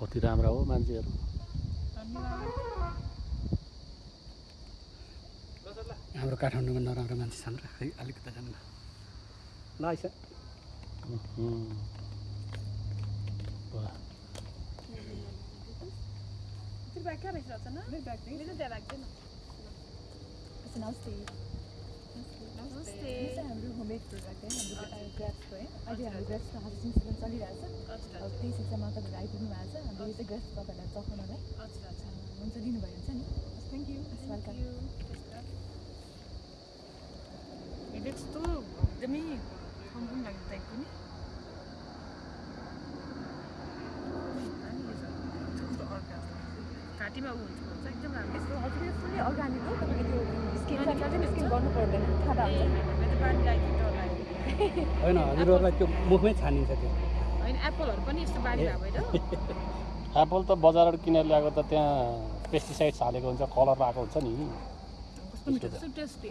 कति राम्रा हो मान्छेहरू। धन्यवाद हाम्रो काठमाडौँमा नराम्रो मान्छे छन् र खै अलिकति जानु ल आइसा न? चाहिँ हाम्रो होममेड प्रोडक्ट है हाम्रो ग्राफ्सको है अहिले हाम्रो ग्राफ्सको हार्भेस्टिङ सिजन चलिरहेको छ हजुर अब त्यही सिक्समा तपाईँहरू आइपुग्नु भएको छ हाम्रो यो चाहिँ ग्राफ्स तपाईँहरूलाई चखाउनलाई हजुर हजुर हुन्छ लिनुभयो हुन्छ नि थ्याङ्क यू वेलकम कस्तो एकदमै कम्पनी लाग्यो टाइपको नि कस्तो अर्का घाँटीमा ऊ हुन्छ। भन्छ एकदम राम्रो। फुल्ली अर्ग्यानिक हो तपाईँको त्यो स्किन स्किन गर्नु पर्दैन होइन हजुरहरूलाई त्यो मुखमै छानिन्छ त्यो। होइन एप्पलहरू पनि यस्तो बानी भएको भएर एप्पल त बजारबाट किनेर ल्याएको त त्यहाँ पेस्टिसाइड्स हालेको हुन्छ कलर आएको हुन्छ नि। कस्तो मिठो कस्तो टेस्टी।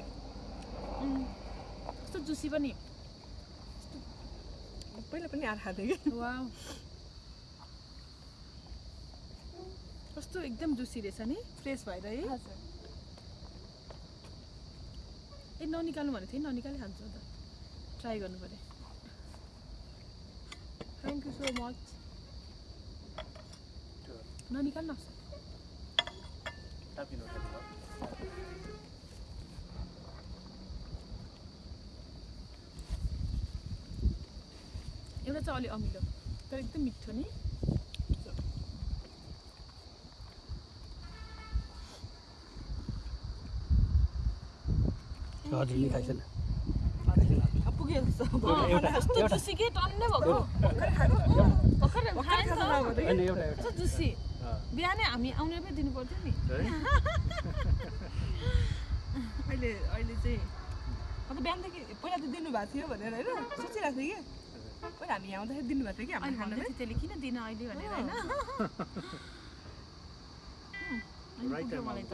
कस्तो जुसी पनि। पहिला पनि आएर खाँदै कि कस्तो एकदम जुसी रहेछ नि? फ्रेस भएर है? हजुर। ए ननिकाल्नु भनेको थिएँ ननिकाली खान्छु त ट्राई गर्नु पऱ्यो। थ्याङ्क यू सो मच ननिकाल्नु एउटा चाहिँ अलि अमिलो तर एकदम मिठो नि हजुर नि खाइसेन पुग्यो जस्तो एउटा एउटा कस्तो एउटा जुसी के टन्नै भएको भर्खर खाएँ नि त। होइन एउटा एउटा कस्तो जुसी बिहानै हामी आउने पनि दिनु पर्थ्यो नि अहिले अहिले चाहिँ अन्त बिहानदेखि पहिला त दिनुभएको थियो भनेर होइन? सोचिरहेको थिएँ कि। पहिला हामी यहाँ आउँदाखेरि दिनुभएको थियो कि भन्दै थियो त्यसले किन दिन अहिले? भनेर होइन? मलाई त